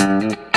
Música